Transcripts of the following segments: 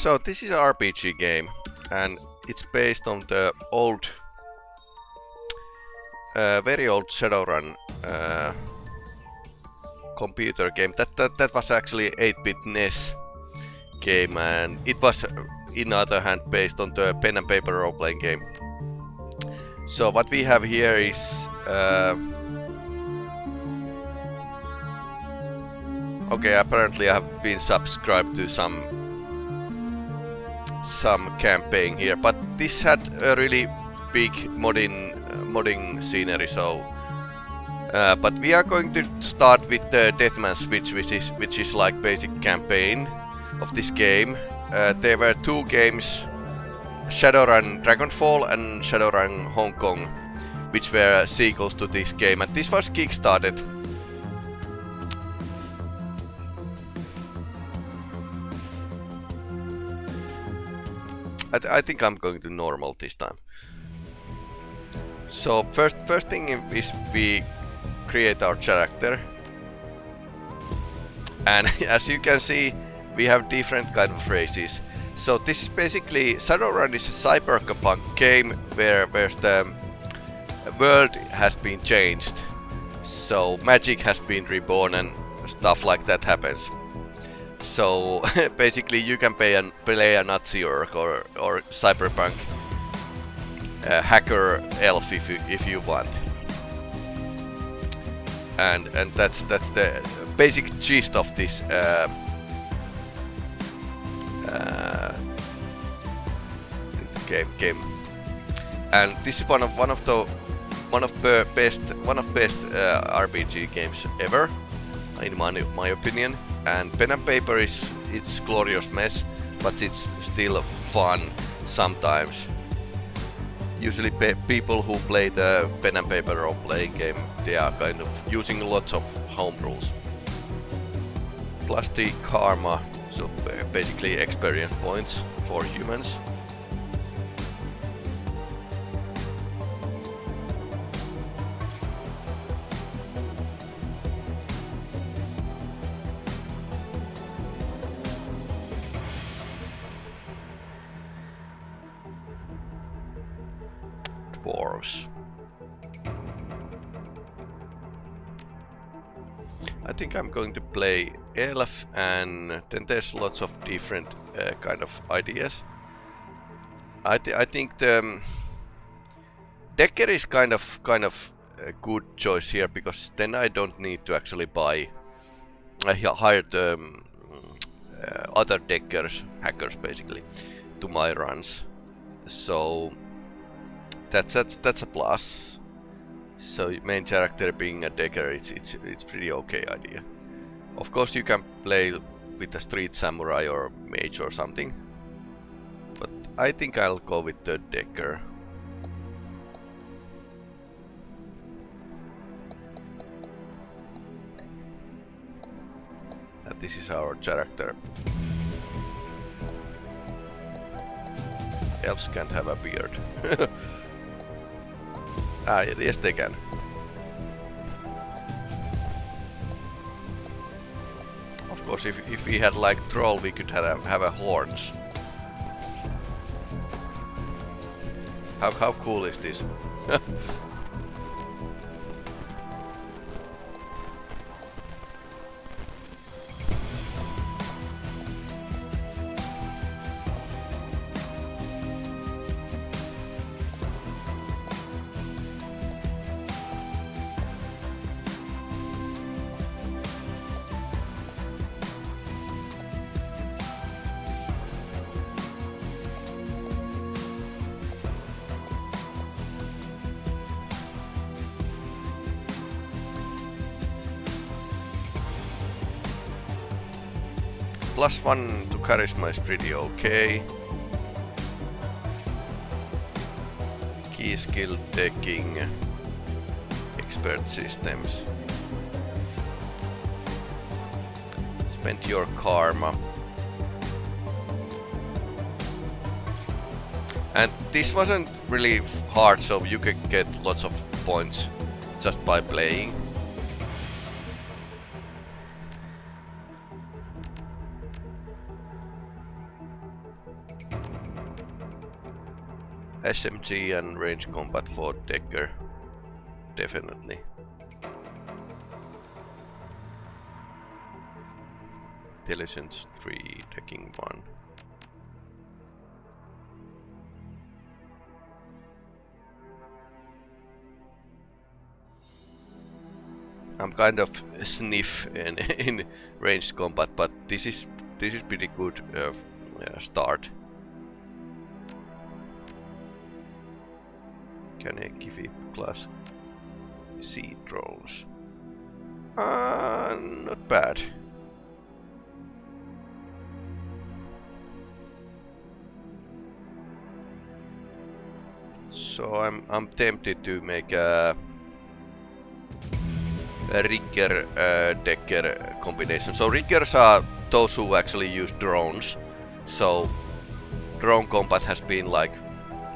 So this is an RPG game and it's based on the old, uh, very old Shadowrun uh, computer game. That, that, that was actually 8-bit NES game and it was in other hand based on the pen and paper role-playing game. So what we have here is uh, okay apparently I have been subscribed to some some campaign here but this had a really big modding uh, modding scenery so uh, but we are going to start with the Deadman Switch which is which is like basic campaign of this game uh, there were two games, Shadowrun Dragonfall and Shadowrun Hong Kong, which were sequels to this game, and this was kickstarted. I, th I think I'm going to normal this time. So first, first thing is we create our character, and as you can see, we have different kind of races. So this is basically Shadowrun is a cyberpunk game where where the um, world has been changed. So magic has been reborn and stuff like that happens. So basically you can play a, Nazi orc or, or cyberpunk uh, hacker elf if you, if you want. And and that's that's the basic gist of this uh, uh, game game. And this is one of one of the one of the best one of best uh, RPG games ever, in my my opinion. And pen and paper is it's glorious mess, but it's still fun sometimes. Usually pe people who play the pen and paper role playing game, they are kind of using lots of home rules. Plus the karma so uh, basically experience points for humans. Play elf and then there's lots of different uh, kind of ideas. I, th I think the um, Decker is kind of kind of a good choice here because then I don't need to actually buy I hired um, uh, other Deckers, hackers basically, to my runs. So that's that's that's a plus. So main character being a Decker, it's it's it's pretty okay idea. Of course you can play with a street samurai or mage or something. But I think I'll go with the Decker. And this is our character. Elves can't have a beard. ah, yes they can. Course, if, if we had like troll, we could have a, have a horns. How, how cool is this? one to charisma is pretty okay. Key skill taking expert systems. Spend your karma. And this wasn't really hard, so you could get lots of points just by playing. SMG and range combat for Decker. Definitely. Intelligence 3, taking 1. I'm kind of sniff in, in ranged combat, but this is this is pretty good uh, start. Can it class C drones? Uh, not bad. So I'm I'm tempted to make a rigger uh, decker combination. So riggers are those who actually use drones. So drone combat has been like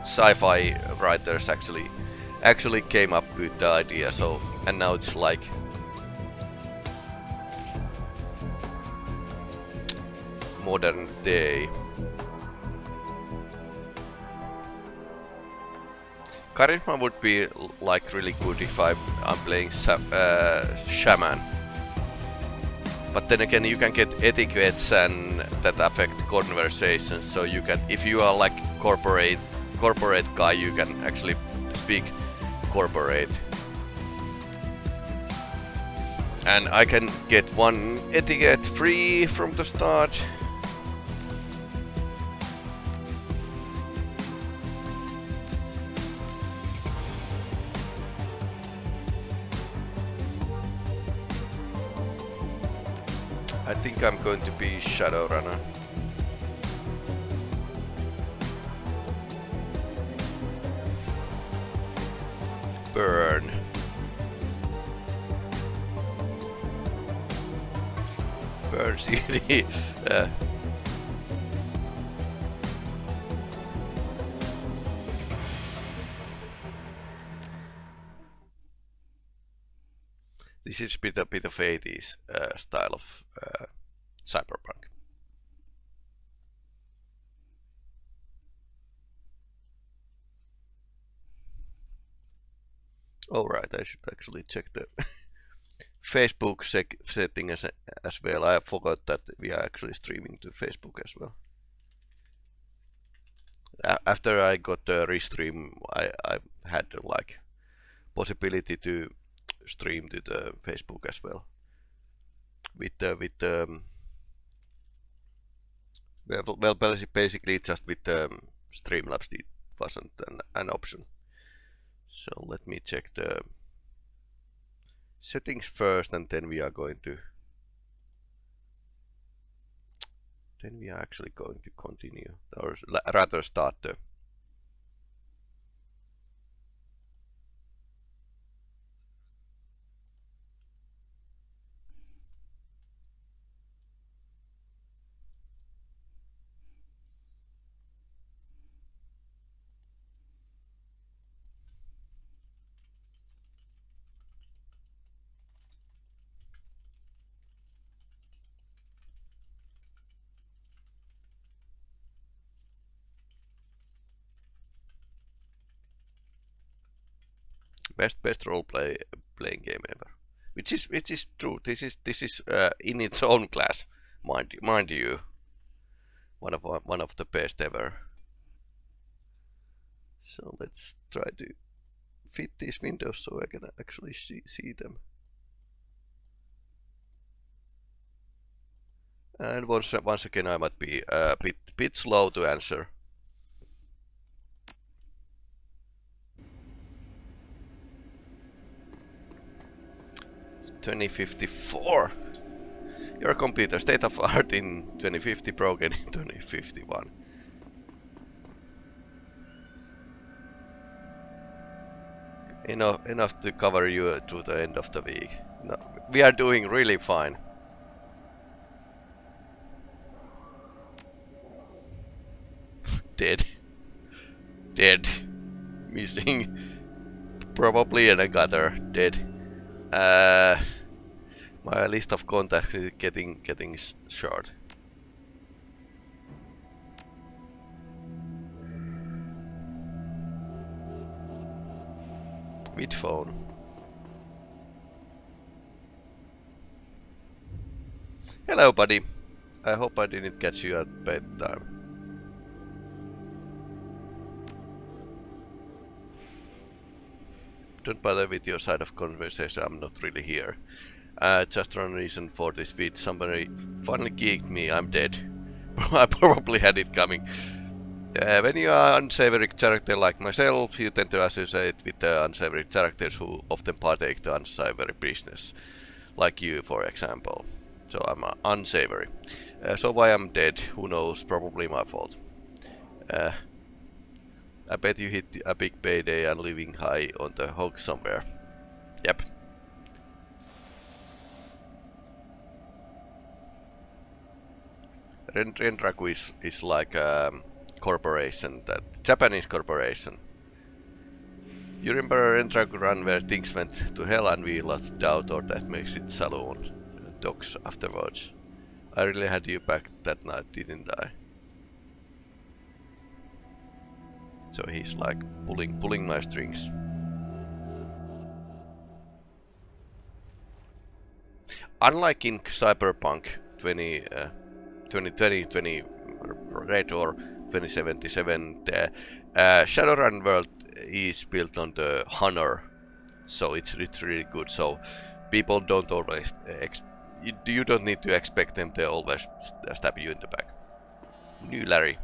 sci-fi writers actually actually came up with the idea. So and now it's like modern day. Charisma would be like really good if I, I'm playing uh, Shaman. But then again, you can get etiquettes and that affect conversations. So you can, if you are like corporate corporate guy, you can actually speak corporate. And I can get one etiquette free from the start. I think I'm going to be Shadowrunner. Uh. This is a bit, a bit of 80s uh, style of uh, Cyberpunk. Alright, I should actually check the Facebook setting as, as well. I forgot that we are actually streaming to Facebook as well. A after I got the restream, I, I had like possibility to stream to the Facebook as well. With the with the um, well, well basically just with um, Streamlabs it wasn't an, an option. So let me check the settings first and then we are going to then we are actually going to continue or rather start the best best role play playing game ever. Which is which is true. This is this is uh, in its own class, mind mind you. One of one of the best ever. So let's try to fit these windows so I can actually see, see them. And once once again I might be a bit bit slow to answer 2054. Your computer state of art in 2050 broken in 2051. Enough, enough to cover you to the end of the week. No, we are doing really fine. Dead. Dead. Missing. Probably in a gutter. Dead. Uh, my list of contacts is getting getting short. With phone. Hello, buddy. I hope I didn't catch you at bedtime. Don't bother with your side of conversation, I'm not really here. Uh, just one reason for this feed. Somebody finally geeked me, I'm dead. I probably had it coming. Uh, when you are unsavory character like myself, you tend to associate with the unsavory characters who often partake the unsavory business. Like you, for example. So I'm uh, unsavory. Uh, so why I'm dead, who knows, probably my fault. Uh, I bet you hit a big payday and living high on the hog somewhere. Yep. Ren Renraku is, is like a um, corporation, that Japanese corporation. You remember Renraku run where things went to hell and we lost doubt or that makes it saloon dogs afterwards. I really had you back that night, didn't I? So he's like pulling pulling my strings. Unlike in Cyberpunk 20, uh, 2020, 20 Red or 2077, the uh, Shadowrun world is built on the Honor, so it's, it's really good. So people don't always you, you don't need to expect them to always stab you in the back. New Larry.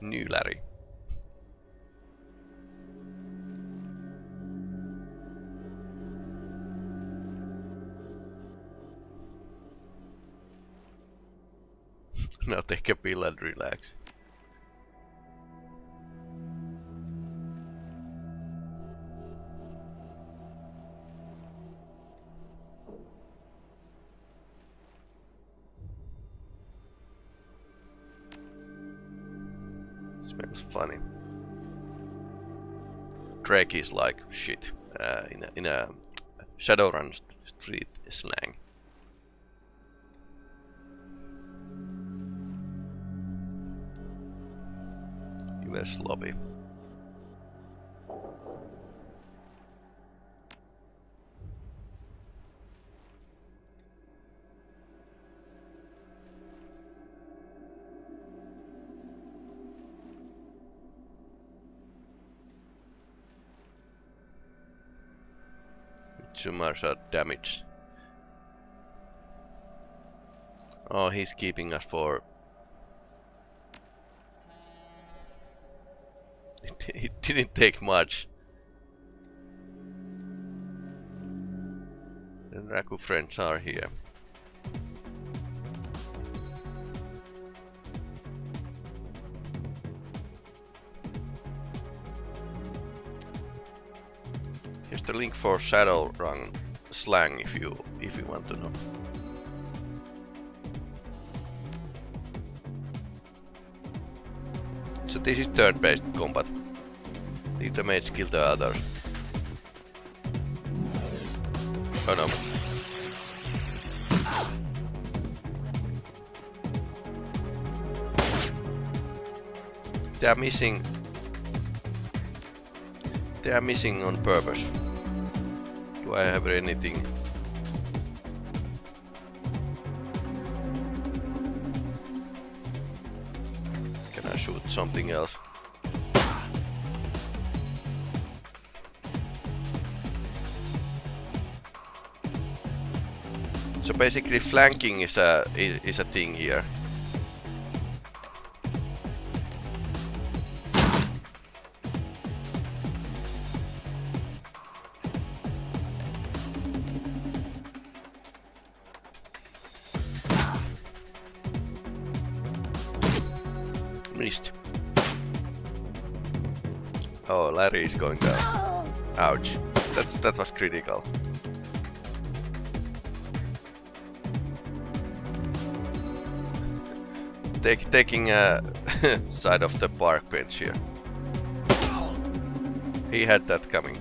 New Larry. now take a pill and relax. Smells funny. Drek is like shit uh, in, a, in a Shadowrun st street slang. US lobby. Tumors are damaged. Oh, he's keeping us for... it didn't take much. The Raku friends are here. Link for Shadowrun slang if you if you want to know. So this is turn-based combat. Leave the mates kill the others. Oh no. They are missing... They are missing on purpose. Do I have anything? Can I shoot something else? So basically flanking is a is a thing here. Larry is going down. Ouch. That's, that was critical. Take, taking uh, a side of the park bench here. He had that coming.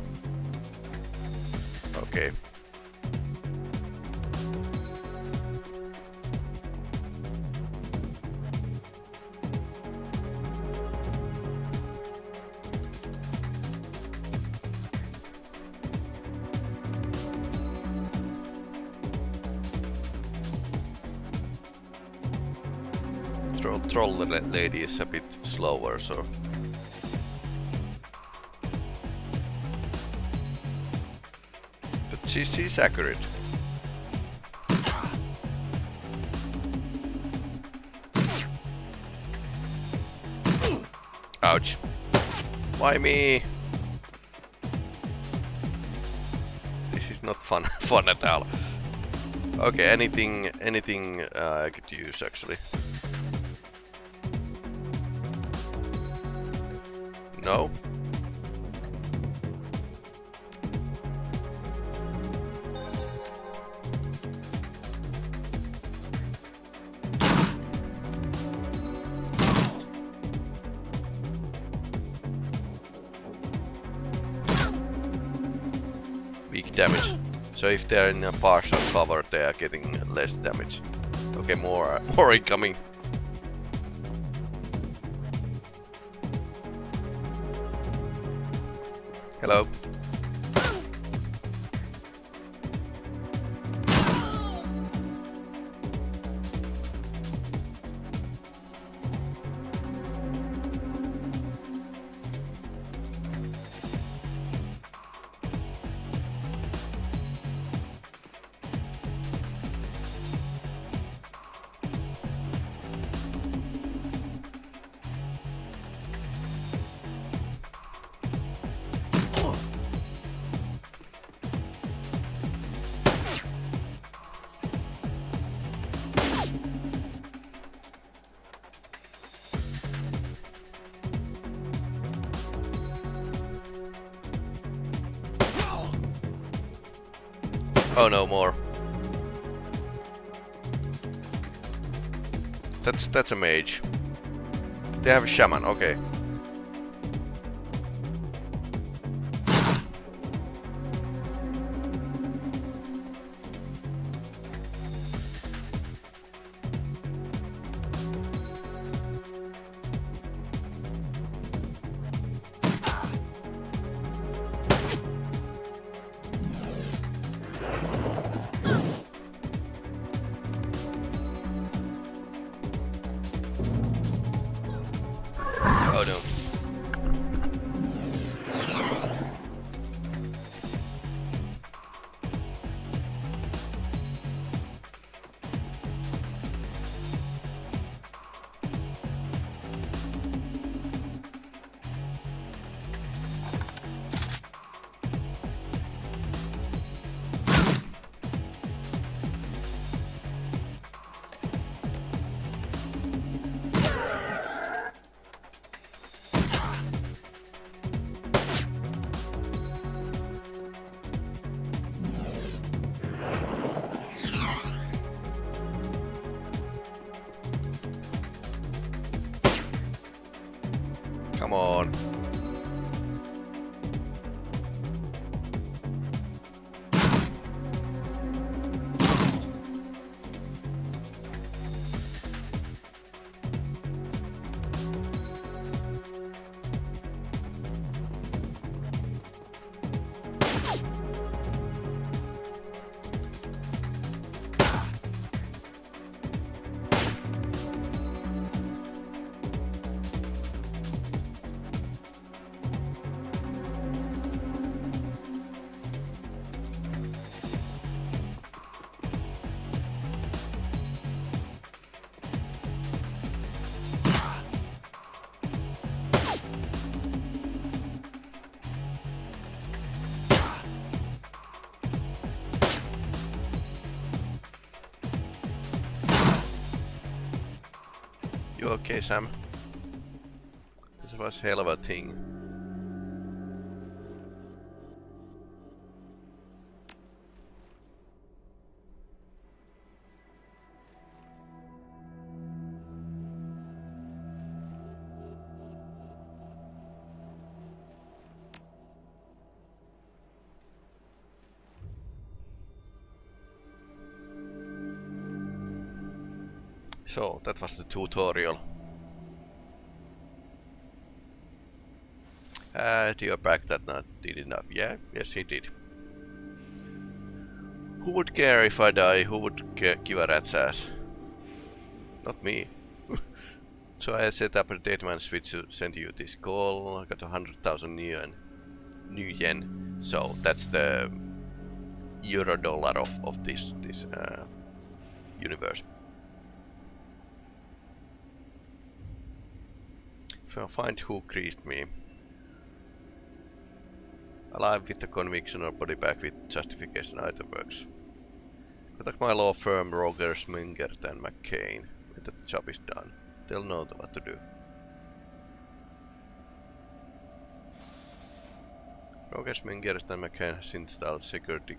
Okay. So... But she, she's accurate. Ouch. Why me? This is not fun fun at all. Okay, anything anything uh, I could use actually. No? Weak damage. So if they're in a partial cover, they are getting less damage. Okay, more, more incoming. Hello. Oh no, more. That's that's a mage. They have a shaman, okay. Okay, Sam? This was hell of a thing. So, that was the tutorial. Uh, do you back that not did enough? Yeah, yes he did. Who would care if I die? Who would care, give a rat's ass? Not me. So I set up a Deadman switch to send you this call. I got a hundred thousand nuyen, new yen. So that's the euro dollar of of this this uh, universe. If I find who creased me. Alive with the conviction or body back with justification either works. Contact my law firm Rogers, Mingert and McCain when the job is done. They'll know what to do. Rogers, Mingert and McCain has installed security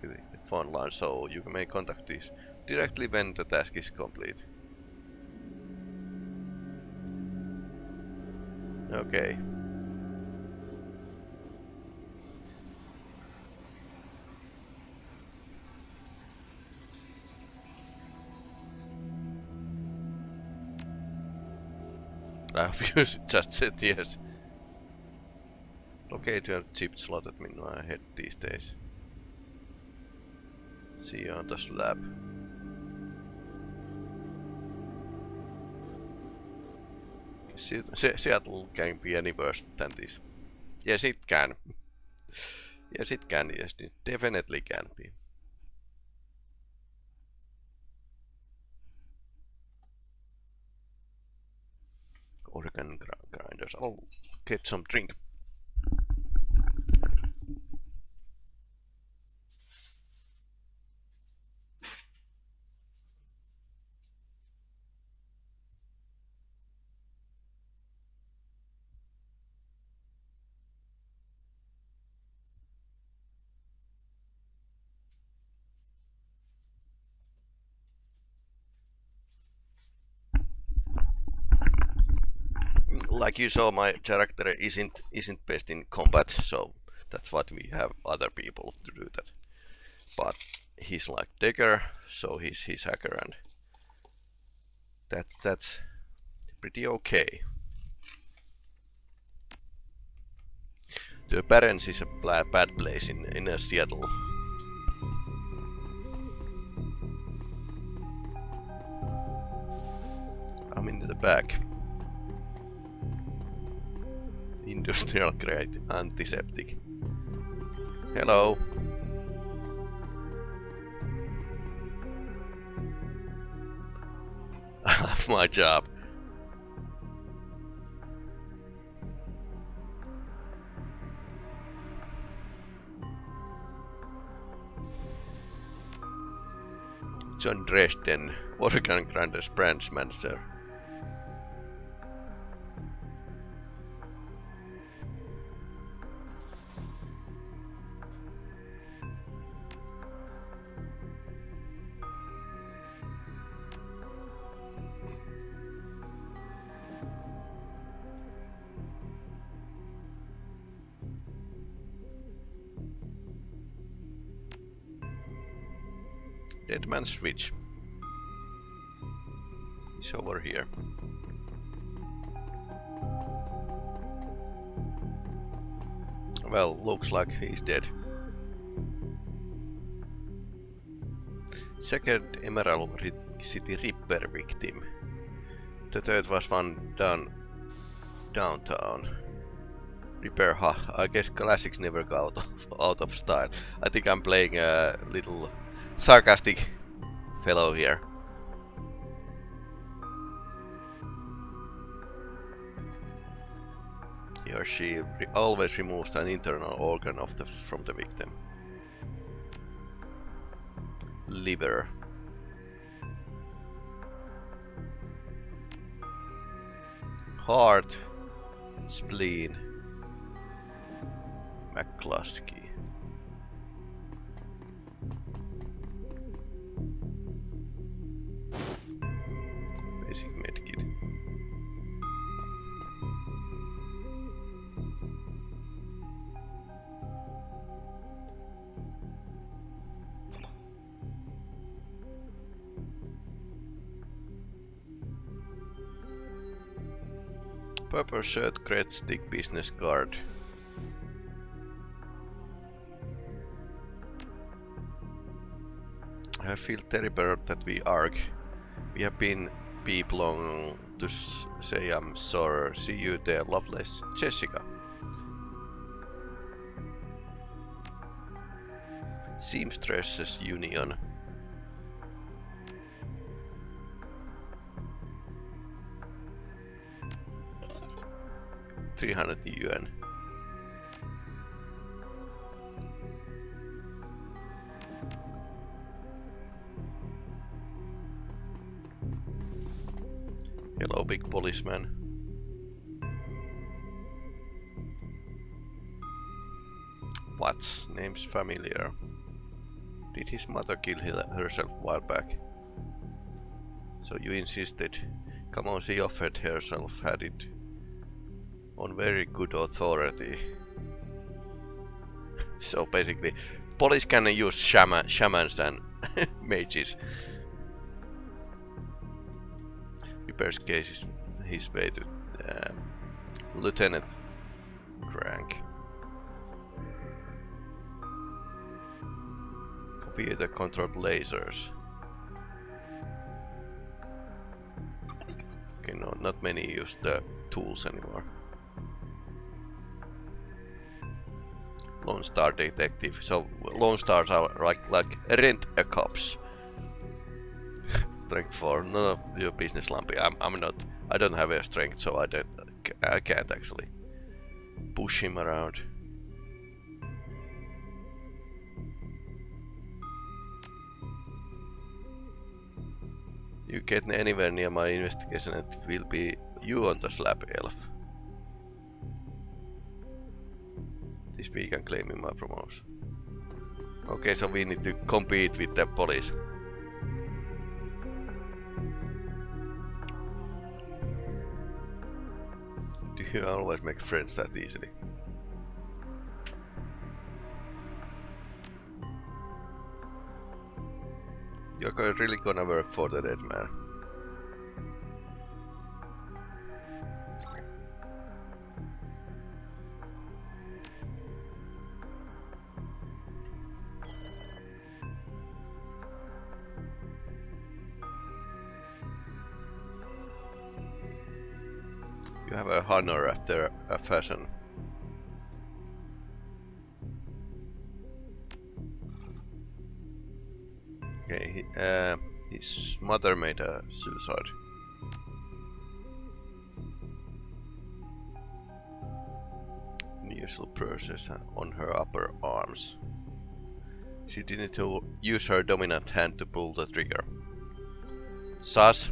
phone line so you may contact these directly when the task is complete. Okay. Have just said yes. Locate your chip slotted minua ahead these days. See you on the slab. Seattle can be any worse than this. Yes, it can. yes, it can. Yes, it definitely can be. Organ grinders. I'll oh, get some drink. Like you saw, my character isn't isn't best in combat, so that's what we have other people to do that. But he's like Decker, so he's he's hacker, and that's that's pretty okay. The Barrens is a bad place in in uh, Seattle. I'm in the back industrial grade antiseptic. Hello. I love my job. John Dresden, Organ Grinder's branch manager. Deadman switch. It's over here. Well, looks like he's dead. Second Emerald City Ripper victim. The third was one done downtown. Ripper, huh? I guess classics never go out of, out of style. I think I'm playing a little sarcastic fellow here. He or she re always removes an internal organ of the, from the victim. Liver. Heart. Spleen. McCluskey. Purple shirt, great stick, business card. I feel terrible that we argue. We have been people on to say I'm sorry. See you there, loveless Jessica. Seamstresses Union. Three hundred yuan. Hello, big policeman. What's name's familiar? Did his mother kill herself a while back? So you insisted. Come on, she offered herself, had it on very good authority. so basically, police can use shaman, shamans and mages. Ripper's case is his way to uh, Lieutenant Crank. Computer controlled lasers. Okay, no, not many use the tools anymore. Lone Star Detective. So Lone Stars are like like rent a cops. strength 4. None of your business, Lumpy. I'm, I'm not. I don't have a strength, so I don't. I can't actually push him around. You get anywhere near my investigation, it will be you on the slab, elf. This week I'm claiming my promotion. Okay, so we need to compete with the police. you always make friends that easily. You're really gonna work for the dead man. Honor after a fashion. Okay, he, uh, his mother made a suicide. Unusual process on her upper arms. She didn't use her dominant hand to pull the trigger. Sus.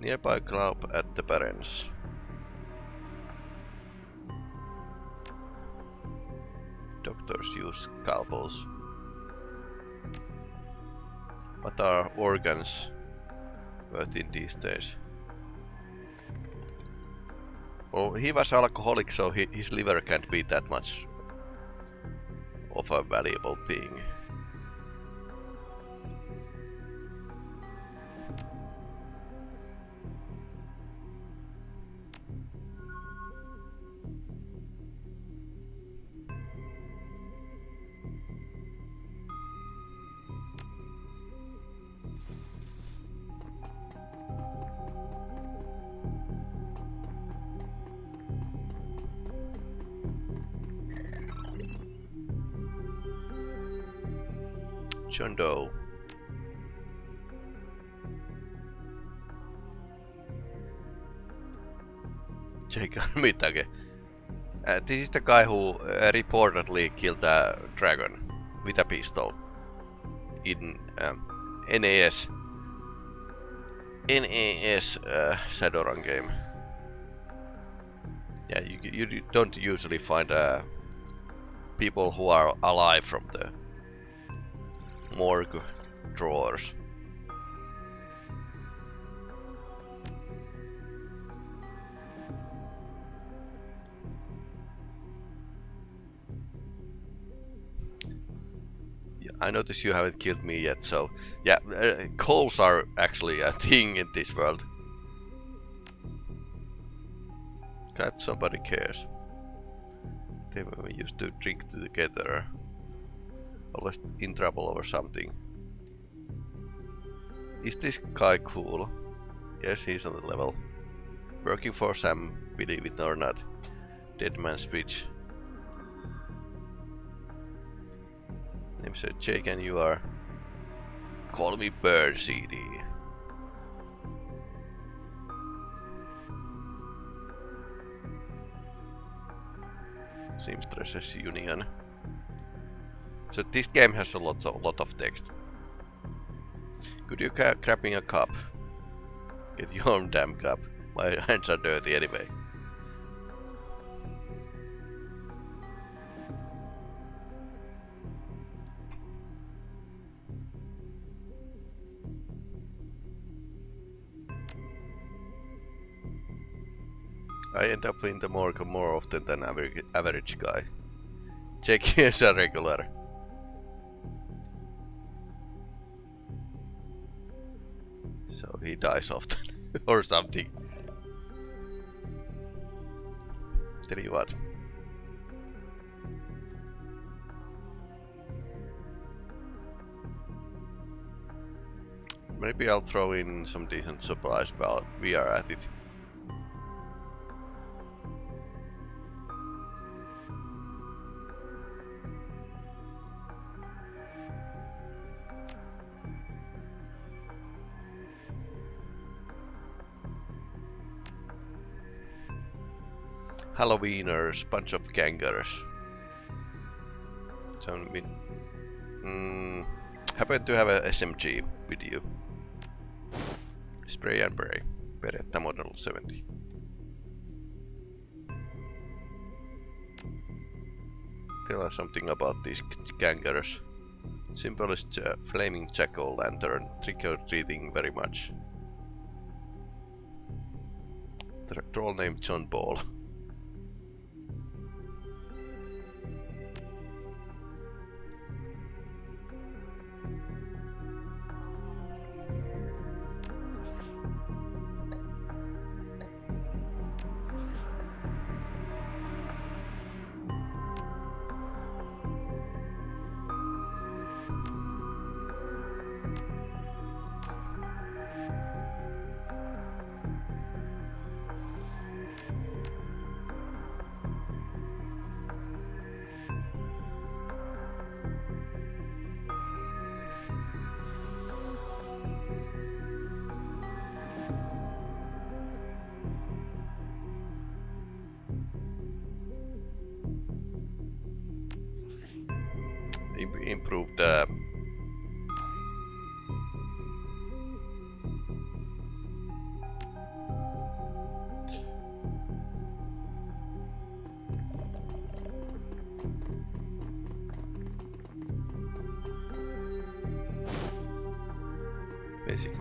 Nearby club at the Barrens. Doctors use scalpels. What are organs worth in these days? Well, he was alcoholic, so he, his liver can't be that much of a valuable thing. The guy who uh, reportedly killed a dragon with a pistol in um, NAS NAS uh, Shadowrun game. Yeah, you, you don't usually find uh, people who are alive from the morgue drawers. I notice you haven't killed me yet, so yeah, uh, calls are actually a thing in this world. Glad somebody cares. They when we used to drink together. Always in trouble over something. Is this guy cool? Yes, he's on the level. Working for Sam, believe it or not. Dead man's switch. Jake and you are... Call me Bird CD. Seamstresses Union. So this game has a lot of, lot of text. Could you grab me a cup? Get your own damn cup. My hands are dirty anyway. I end up in the morgue more often than average, guy. Check is a regular. So he dies often. or something. Tell you what. Maybe I'll throw in some decent supplies while we are at it. Halloweeners, bunch of gangers. So we mm, happen to have a SMG with you. Spray and pray. Beretta Model 70. Tell us something about these gangers. Simplest uh, flaming jack-o'-lantern, trick-or-treating very much. Troll named John Ball.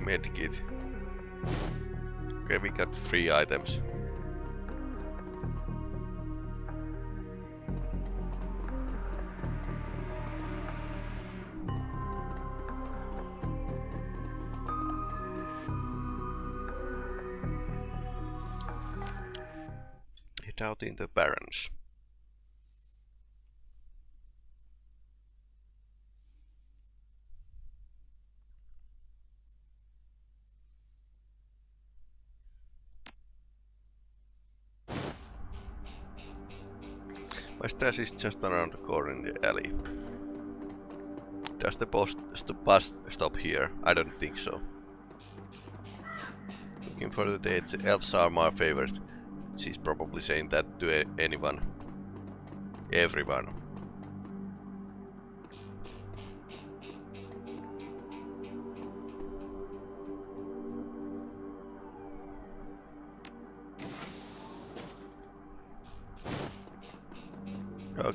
medkit. Okay, we got three items. out in the Barrens. Stash is just around the corner in the alley. Does the post st bus stop here? I don't think so. Looking for the dates, elves are my favorite. She's probably saying that to anyone. Everyone.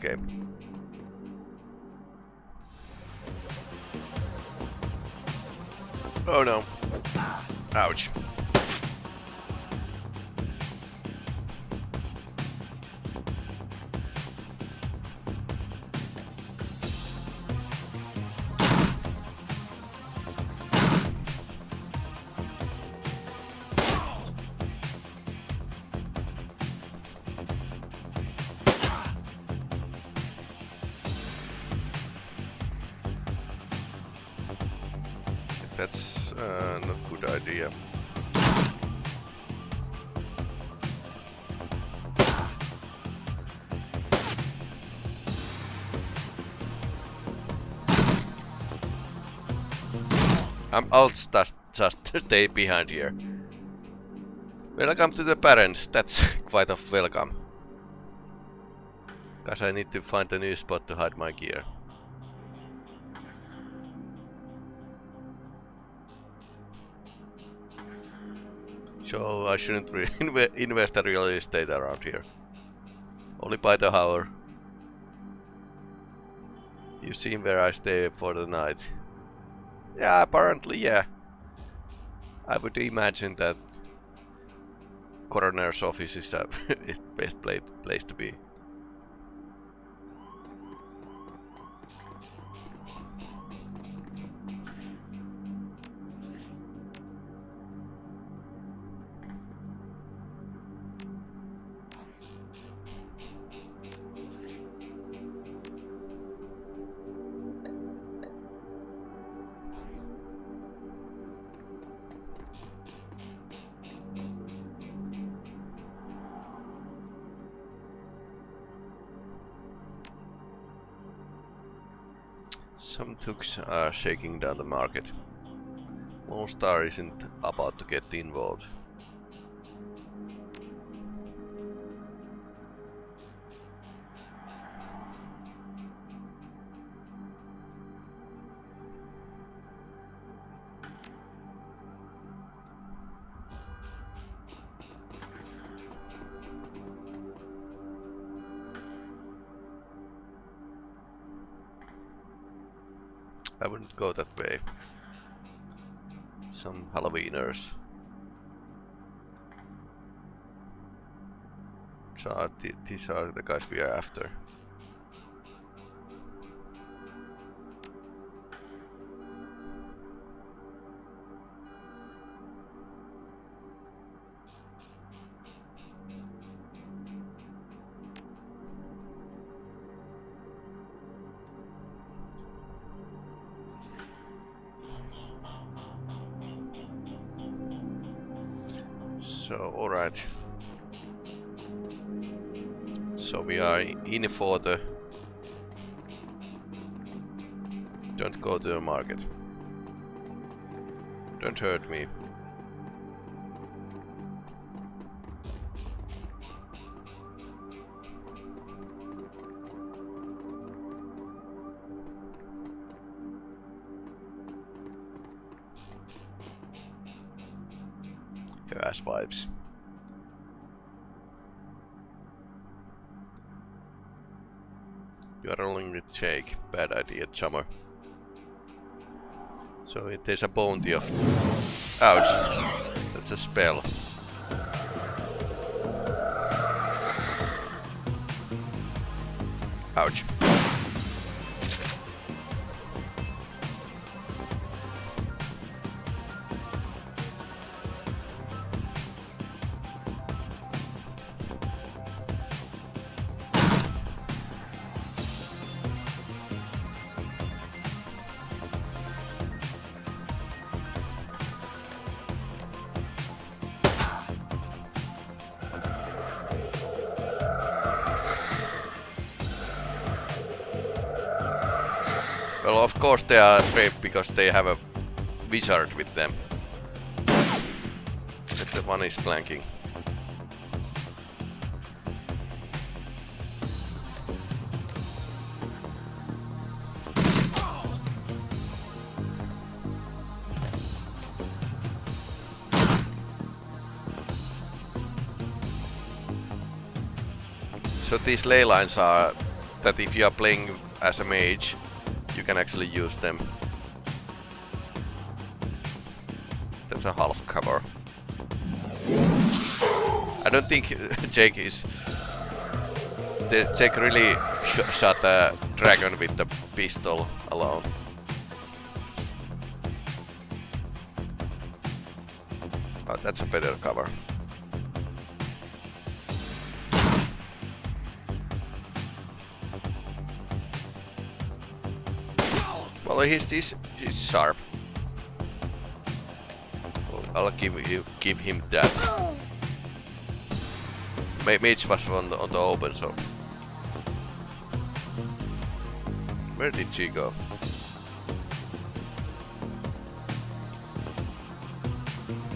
Okay. Oh no. Ouch. I'll just, just stay behind here. Welcome to the Barrens. That's quite a welcome. Cause I need to find a new spot to hide my gear. So I shouldn't re invest in real estate around here. Only by the hour. You seen where I stay for the night. Yeah, apparently, yeah. I would imagine that coroner's office is the best place to be. Are uh, shaking down the market. Lone Star isn't about to get involved. I wouldn't go that way. Some Halloweeners. Uh, th these are the guys we are after. So, alright. So we are in for the... Don't go to the market. Don't hurt me. Jake. Bad idea, chummer. So it is a bounty of... Ouch. That's a spell. Ouch. Well, of course they are afraid because they have a wizard with them. But the one is flanking. So these ley lines are that if you are playing as a mage, you can actually use them. That's a half cover. I don't think Jake is... The Jake really sh shot a dragon with the pistol alone. Oh, that's a better cover. Well, he's, he's, he's sharp. I'll give you give him that. Ma Mage was on the, on the open, so where did she go?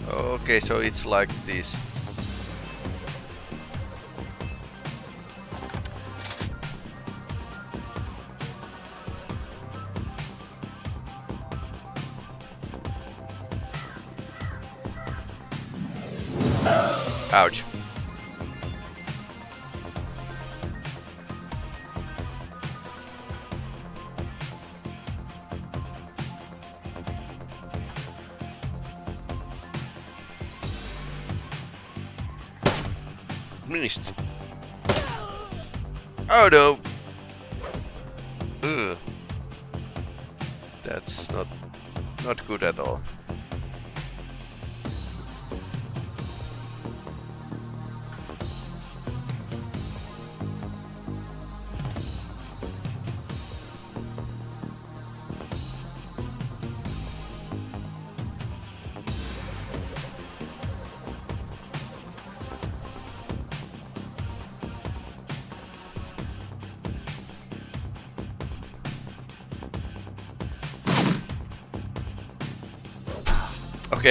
Okay, so it's like this. Oh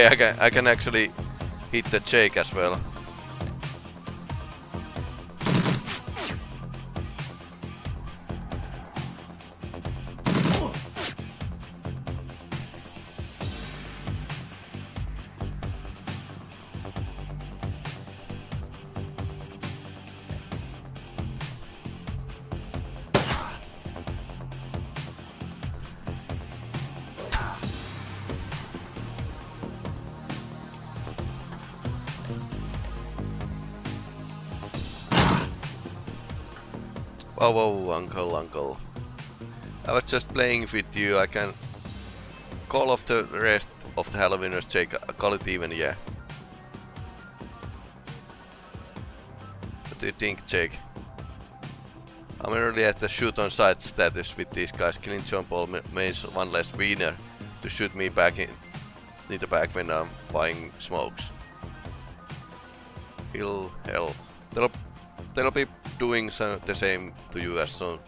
I can, I can actually hit the Jake as well. Whoa, whoa, uncle, uncle. I was just playing with you, I can call off the rest of the Halloweeners, Jake, I call it even, yeah. What do you think, Jake? I'm really at the shoot on sight status with these guys. Killing John Paul means one less winner to shoot me back in, in the back when I'm buying smokes. He'll hell. They'll, they'll be doing some, the same to you as soon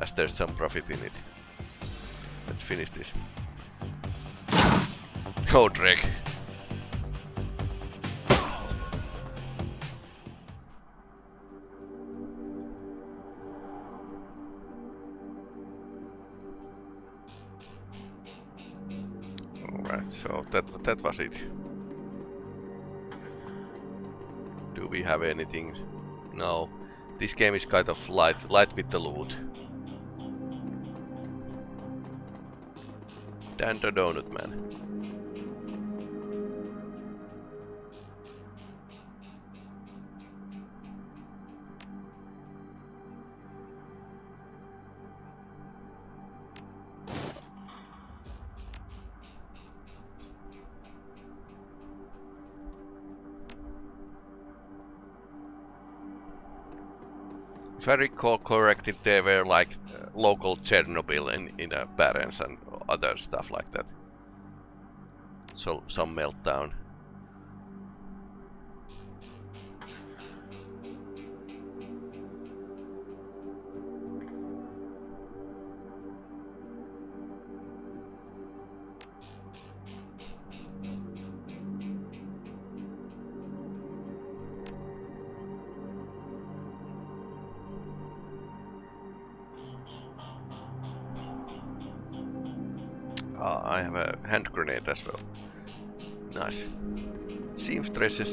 as there's some profit in it. Let's finish this. Oh, drek. Alright, so that that was it. Do we have anything? No. This game is kind of light, light with the loot. Dan the Donut Man. If I recall correctly, they were like uh, local Chernobyl in, in uh, Barrens and other stuff like that. So some meltdown.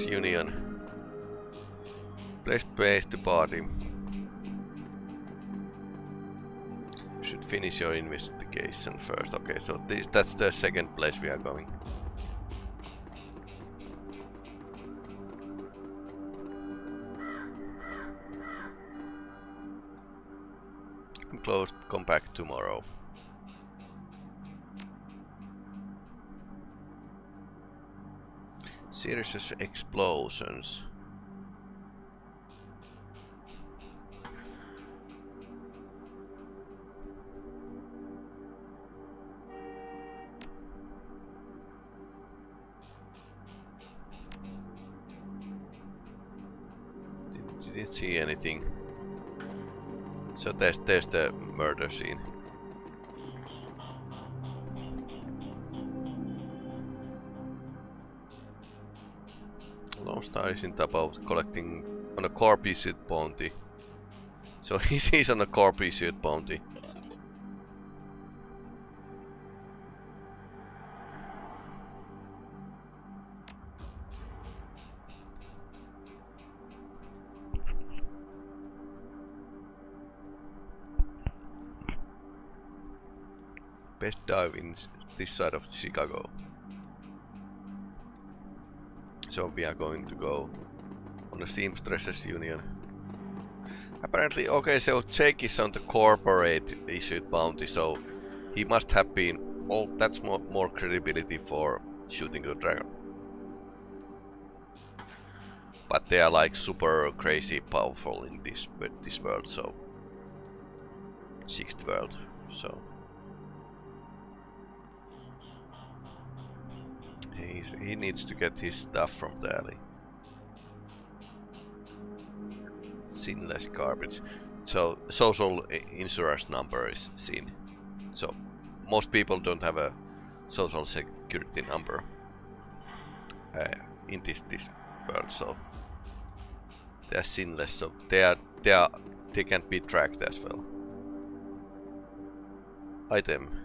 Union. Place base to party. should finish your investigation first. Okay, so this, that's the second place we are going. I'm closed, come back tomorrow. series of explosions. Didn't see anything. So there's, there's the murder scene. Star isn't about collecting on a corpy suit bounty. So he's, on a corpy suit bounty. Best dive in this side of Chicago. So we are going to go on the Seamstresses Union. Apparently, okay, so Jake is on the corporate issued bounty, so he must have been, oh, that's more, more credibility for shooting the dragon. But they are like super crazy powerful in this this world, so sixth world, so He's, he needs to get his stuff from the alley. Sinless garbage. So social insurance number is SIN. So most people don't have a social security number uh, in this this world. So they are sinless. So they are they are they can be tracked as well. Item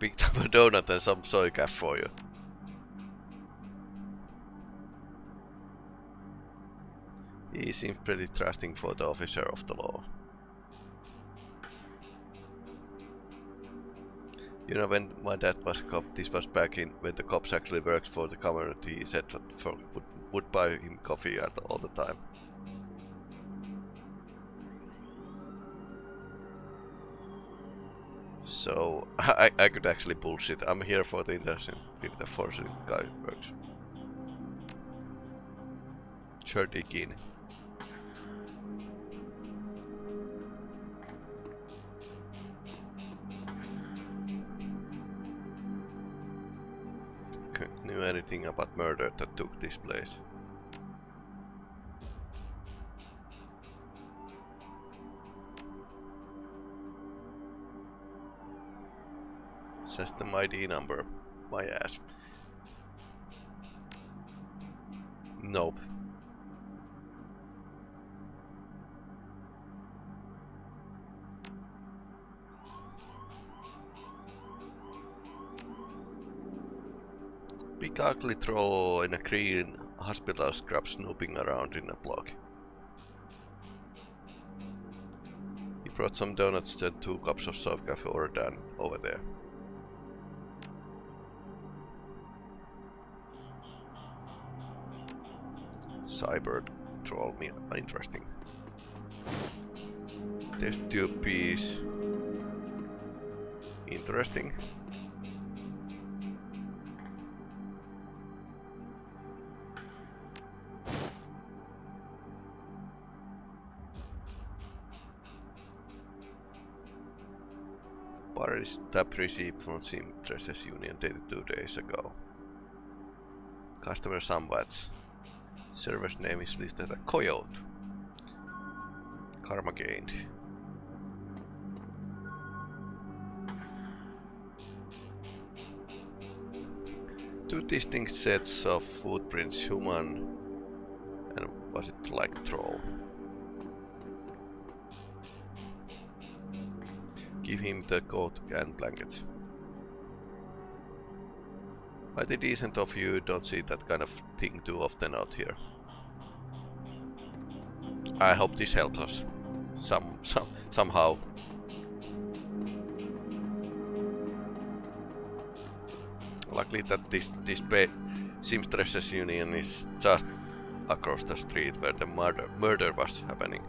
picked up a donut and some soycaf for you. He seems pretty trusting for the officer of the law. You know, when my dad was a cop, this was back in when the cops actually worked for the community, he said that for, would, would buy him coffee all the time. So I, I could actually bullshit. I'm here for the interaction if the forcing guy works. Sure again. Okay, knew anything about murder that took this place. System ID number. My ass. Nope. Big ugly troll in a green hospital scrub snooping around in a block. He brought some donuts and two cups of soft coffee ordered over there. Cyber troll me interesting. Test tube piece. Interesting. Paris tab received from Seamstresses Union dated two days ago. Customer somewhat Server's name is listed as Coyote. Karma gained. Two distinct sets of footprints, human and was it like troll? Give him the coat and blankets. Mighty decent of you, don't see that kind of thing too often out here. I hope this helps us. Some, some, somehow. Luckily that this, this Seamstresses Union is just across the street where the murder, murder was happening.